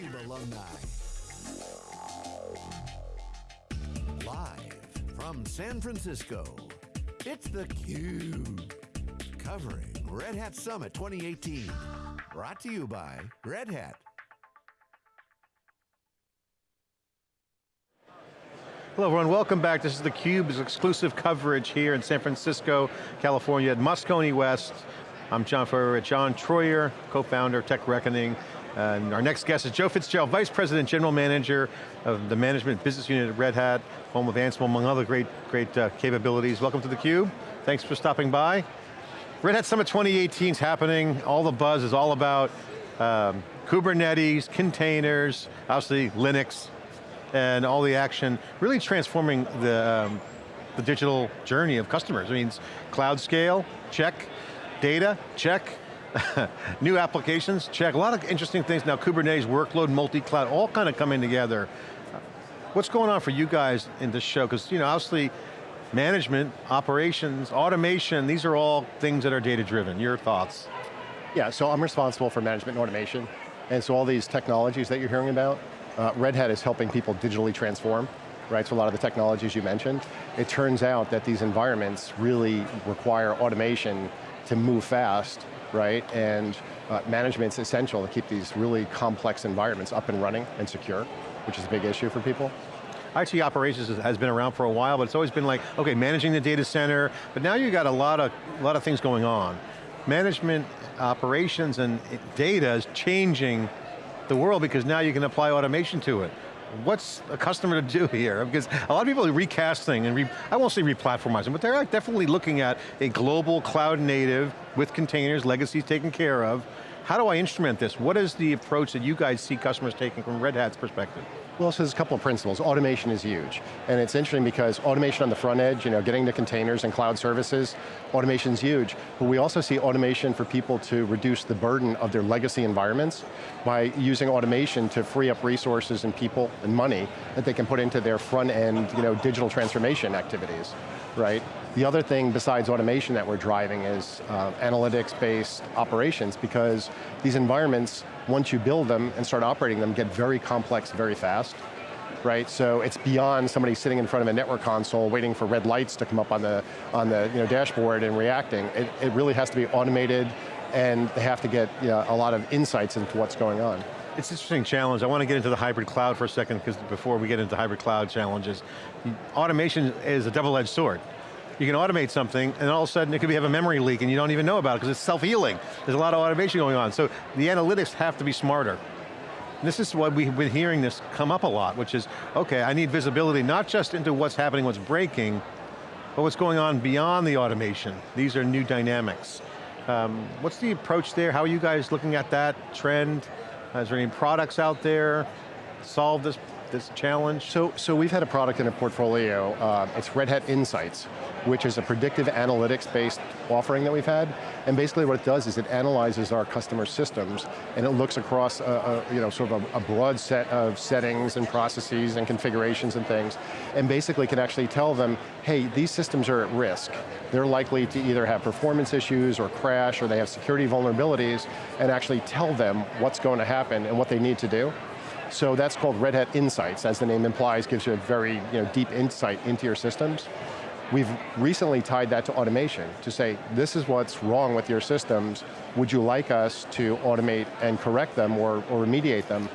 theCUBE alumni. Live from San Francisco, it's theCUBE. Covering Red Hat Summit 2018. Brought to you by Red Hat. Hello everyone, welcome back. This is theCUBE's exclusive coverage here in San Francisco, California at Moscone West. I'm John Furrier John Troyer, co-founder of Tech Reckoning. And our next guest is Joe Fitzgerald, Vice President, General Manager of the Management Business Unit at Red Hat, home of Ansible, among other great, great uh, capabilities. Welcome to theCUBE. Thanks for stopping by. Red Hat Summit 2018 is happening. All the buzz is all about um, Kubernetes, containers, obviously Linux, and all the action, really transforming the, um, the digital journey of customers. It means cloud scale, check, data, check, new applications, check. A lot of interesting things now, Kubernetes, workload, multi-cloud, all kind of coming together. What's going on for you guys in this show? Because you know, obviously, management, operations, automation, these are all things that are data driven. Your thoughts? Yeah, so I'm responsible for management and automation. And so all these technologies that you're hearing about, uh, Red Hat is helping people digitally transform, right? So a lot of the technologies you mentioned. It turns out that these environments really require automation to move fast, right? And uh, management's essential to keep these really complex environments up and running and secure, which is a big issue for people. IT operations has been around for a while, but it's always been like, okay, managing the data center, but now you've got a lot of, a lot of things going on. Management, operations, and data is changing the world because now you can apply automation to it. What's a customer to do here? Because a lot of people are recasting and re, I won't say replatformizing, but they're definitely looking at a global cloud native with containers, legacies taken care of. How do I instrument this? What is the approach that you guys see customers taking from Red Hat's perspective? Well, so there's a couple of principles. Automation is huge. And it's interesting because automation on the front edge, you know, getting to containers and cloud services, automation is huge. But we also see automation for people to reduce the burden of their legacy environments by using automation to free up resources and people and money that they can put into their front end, you know, digital transformation activities, right? The other thing besides automation that we're driving is uh, analytics-based operations because these environments once you build them and start operating them, get very complex very fast. Right, so it's beyond somebody sitting in front of a network console waiting for red lights to come up on the, on the you know, dashboard and reacting. It, it really has to be automated and they have to get you know, a lot of insights into what's going on. It's an interesting challenge. I want to get into the hybrid cloud for a second because before we get into hybrid cloud challenges, automation is a double-edged sword you can automate something and all of a sudden it could be, have a memory leak and you don't even know about it because it's self-healing. There's a lot of automation going on. So the analytics have to be smarter. This is why we've been hearing this come up a lot, which is, okay, I need visibility not just into what's happening, what's breaking, but what's going on beyond the automation. These are new dynamics. Um, what's the approach there? How are you guys looking at that trend? Is there any products out there solve this, this challenge? So, so we've had a product in a portfolio, uh, it's Red Hat Insights which is a predictive analytics-based offering that we've had. And basically what it does is it analyzes our customer systems and it looks across a, a you know, sort of a, a, broad set of settings and processes and configurations and things, and basically can actually tell them, hey, these systems are at risk. They're likely to either have performance issues or crash or they have security vulnerabilities and actually tell them what's going to happen and what they need to do. So that's called Red Hat Insights, as the name implies, gives you a very you know, deep insight into your systems. We've recently tied that to automation to say, this is what's wrong with your systems. Would you like us to automate and correct them or, or remediate them?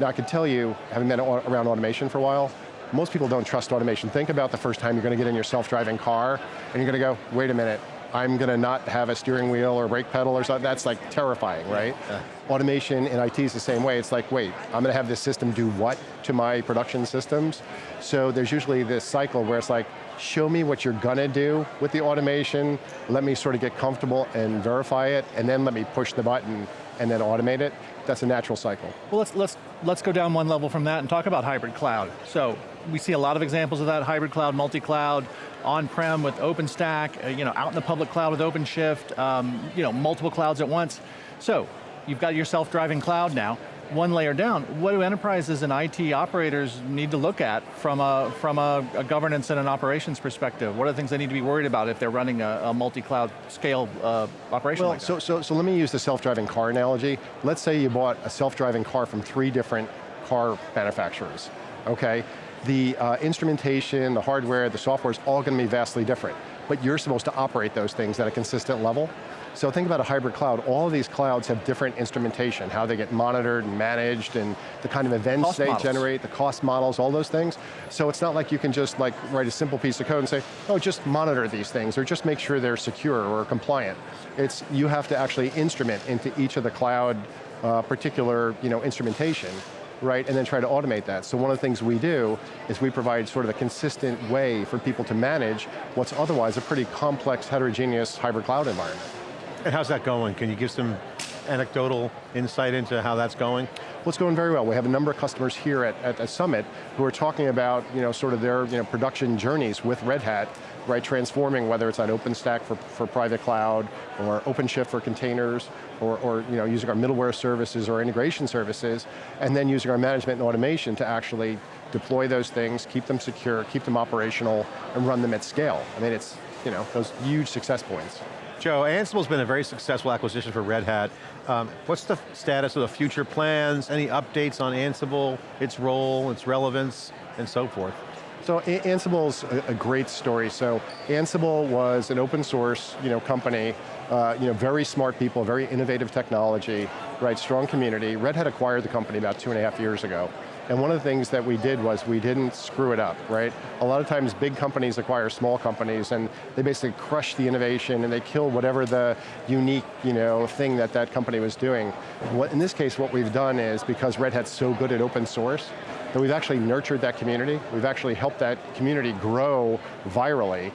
Now I can tell you, having been around automation for a while, most people don't trust automation. Think about the first time you're going to get in your self-driving car and you're going to go, wait a minute, I'm going to not have a steering wheel or brake pedal or something, that's like terrifying, right? Yeah. Automation in IT is the same way. It's like, wait, I'm going to have this system do what to my production systems? So there's usually this cycle where it's like, show me what you're going to do with the automation, let me sort of get comfortable and verify it, and then let me push the button and then automate it. That's a natural cycle. Well, let's, let's, let's go down one level from that and talk about hybrid cloud. So, we see a lot of examples of that, hybrid cloud, multi-cloud, on-prem with OpenStack, uh, you know, out in the public cloud with OpenShift, um, you know, multiple clouds at once. So, you've got your self-driving cloud now. one layer down, what do enterprises and IT operators need to look at from a, from a, a governance and an operations perspective? What are the things they need to be worried about if they're running a, a multi-cloud scale uh, operation well, like so, so, so let me use the self-driving car analogy. Let's say you bought a self-driving car from three different car manufacturers, okay? The uh, instrumentation, the hardware, the software is all going to be vastly different, but you're supposed to operate those things at a consistent level. So think about a hybrid cloud. All of these clouds have different instrumentation, how they get monitored and managed and the kind of events cost they models. generate, the cost models, all those things. So it's not like you can just like write a simple piece of code and say, oh, just monitor these things or just make sure they're secure or compliant. It's, you have to actually instrument into each of the cloud uh, particular you know, instrumentation right, and then try to automate that. So one of the things we do is we provide sort of a consistent way for people to manage what's otherwise a pretty complex, heterogeneous hybrid cloud environment. And how's that going? Can you give some anecdotal insight into how that's going? Well, it's going very well. We have a number of customers here at, at, at Summit who are talking about, you know, sort of their you know, production journeys with Red Hat, right, transforming whether it's on OpenStack for, for private cloud, or OpenShift for containers, or, or you know, using our middleware services or integration services, and then using our management and automation to actually deploy those things, keep them secure, keep them operational, and run them at scale. I mean, it's, you know, those huge success points. Joe, Ansible's been a very successful acquisition for Red Hat. Um, what's the status of the future plans? Any updates on Ansible, its role, its relevance, and so forth? So Ansible's a, a great story. So Ansible was an open source you know, company, uh, you know, very smart people, very innovative technology, right, strong community. Red Hat acquired the company about two and a half years ago. And one of the things that we did was we didn't screw it up, right? A lot of times big companies acquire small companies and they basically crush the innovation and they kill whatever the unique you know, thing that that company was doing. What, in this case, what we've done is, because Red Hat's so good at open source, that we've actually nurtured that community, we've actually helped that community grow virally,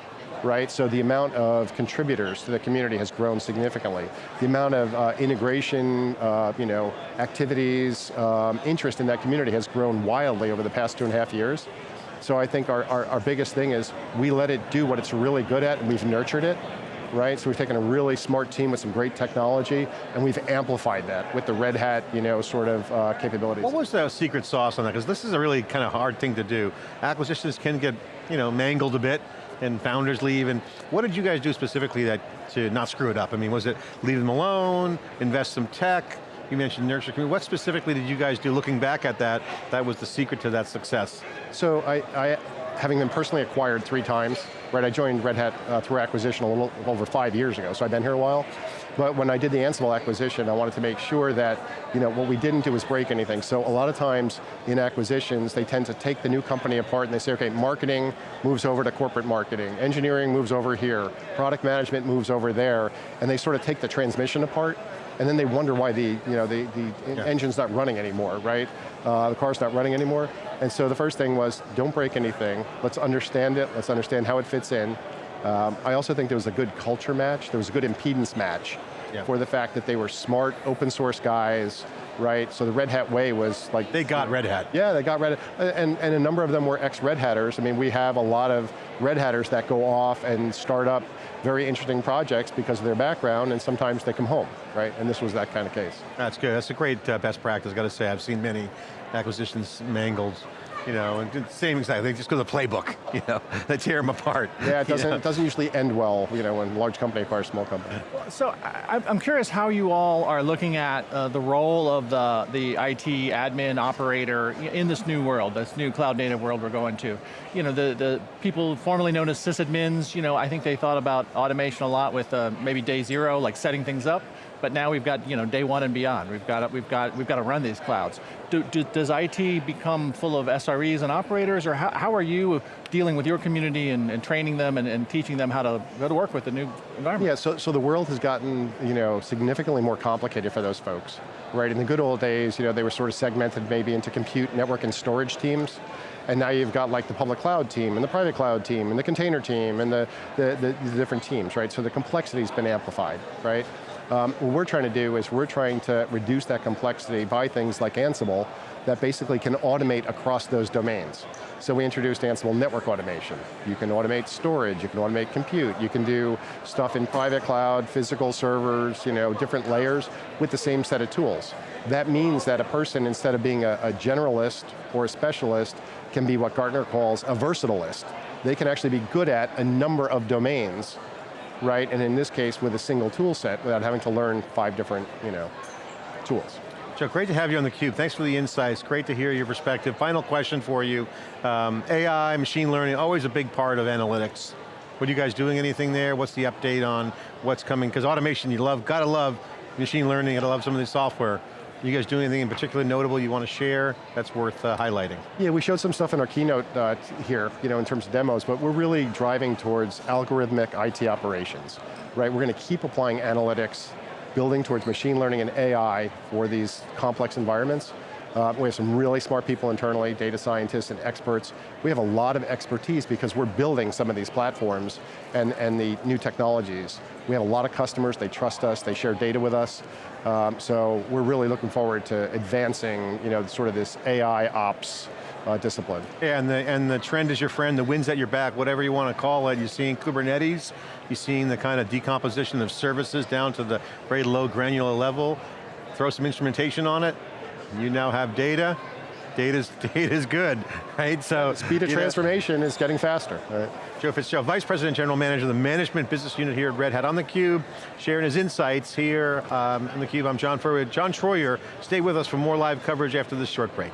right? So the amount of contributors to the community has grown significantly. The amount of uh, integration, uh, you know, activities, um, interest in that community has grown wildly over the past two and a half years. So I think our, our, our biggest thing is we let it do what it's really good at and we've nurtured it, right? So we've taken a really smart team with some great technology and we've amplified that with the Red Hat, you know, sort of uh, capabilities. What was the secret sauce on that? Because this is a really kind of hard thing to do. Acquisitions can get, you know, mangled a bit and founders leave, and what did you guys do specifically that to not screw it up? I mean, was it leave them alone, invest some tech, you mentioned nurture community. What specifically did you guys do looking back at that, that was the secret to that success? So I, I having been personally acquired three times, right, I joined Red Hat uh, through acquisition a little over five years ago, so I've been here a while. But when I did the Ansible acquisition, I wanted to make sure that, you know, what we didn't do was break anything. So a lot of times in acquisitions, they tend to take the new company apart and they say, okay, marketing moves over to corporate marketing, engineering moves over here, product management moves over there, and they sort of take the transmission apart, and then they wonder why the, you know, the, the yeah. engine's not running anymore, right? Uh, the car's not running anymore. And so the first thing was, don't break anything, let's understand it, let's understand how it fits in, um, I also think there was a good culture match, there was a good impedance match yeah. for the fact that they were smart, open source guys, right? So the Red Hat way was like- They got Red Hat. Yeah, they got Red Hat, and, and a number of them were ex-Red Hatters. I mean, we have a lot of Red Hatters that go off and start up very interesting projects because of their background, and sometimes they come home, right? And this was that kind of case. That's good, that's a great uh, best practice, got to say. I've seen many acquisitions mangled you know, and same exactly, they just go to the playbook, you know, they tear them apart. Yeah, it doesn't, it doesn't usually end well, you know, when large company acquires small company. So I, am curious how you all are looking at uh, the role of the, the IT admin operator in this new world, this new cloud native world we're going to. You know, the, the people formerly known as sysadmins, you know, I think they thought about automation a lot with uh, maybe day zero, like setting things up but now we've got you know day one and beyond. We've got we've got we've got to run these clouds. Do, do, does IT become full of SREs and operators, or how, how are you dealing with your community and, and training them and, and, teaching them how to how to work with the new environment? Yeah, so so the world has gotten you know significantly more complicated for those folks, right? In the good old days, you know they were sort of segmented maybe into compute, network, and storage teams. And now you've got like the public cloud team and the private cloud team and the container team and the, the, the, the different teams, right? So the complexity's been amplified, right? Um, what we're trying to do is we're trying to reduce that complexity by things like Ansible that basically can automate across those domains. So we introduced Ansible Network Automation. You can automate storage, you can automate compute, you can do stuff in private cloud, physical servers, you know, different layers with the same set of tools. That means that a person, instead of being a, a generalist or a specialist, can be what Gartner calls a versatilist. They can actually be good at a number of domains right? And in this case, with a single tool set without having to learn five different you know, tools. Joe, great to have you on theCUBE. Thanks for the insights. Great to hear your perspective. Final question for you. Um, AI, machine learning, always a big part of analytics. What are you guys doing anything there? What's the update on what's coming? Because automation, you love, gotta love machine learning, gotta love some of the software. You guys doing anything in particular notable you want to share that's worth uh, highlighting? Yeah, we showed some stuff in our keynote uh, here, you know, in terms of demos, but we're really driving towards algorithmic IT operations, right? We're going to keep applying analytics, building towards machine learning and AI for these complex environments. Uh, we have some really smart people internally, data scientists and experts. We have a lot of expertise because we're building some of these platforms and, and the new technologies. We have a lot of customers, they trust us, they share data with us. Um, so we're really looking forward to advancing you know, sort of this AI ops uh, discipline. Yeah, and the, and the trend is your friend, the wind's at your back, whatever you want to call it. You're seeing Kubernetes, you're seeing the kind of decomposition of services down to the very low granular level. Throw some instrumentation on it, you now have data, data's, data's good, right? So Speed of transformation know. is getting faster. Right? Joe Fitzgerald, Vice President General Manager of the Management Business Unit here at Red Hat on theCUBE, sharing his insights here um, on theCUBE. I'm John Furrier. John Troyer, stay with us for more live coverage after this short break.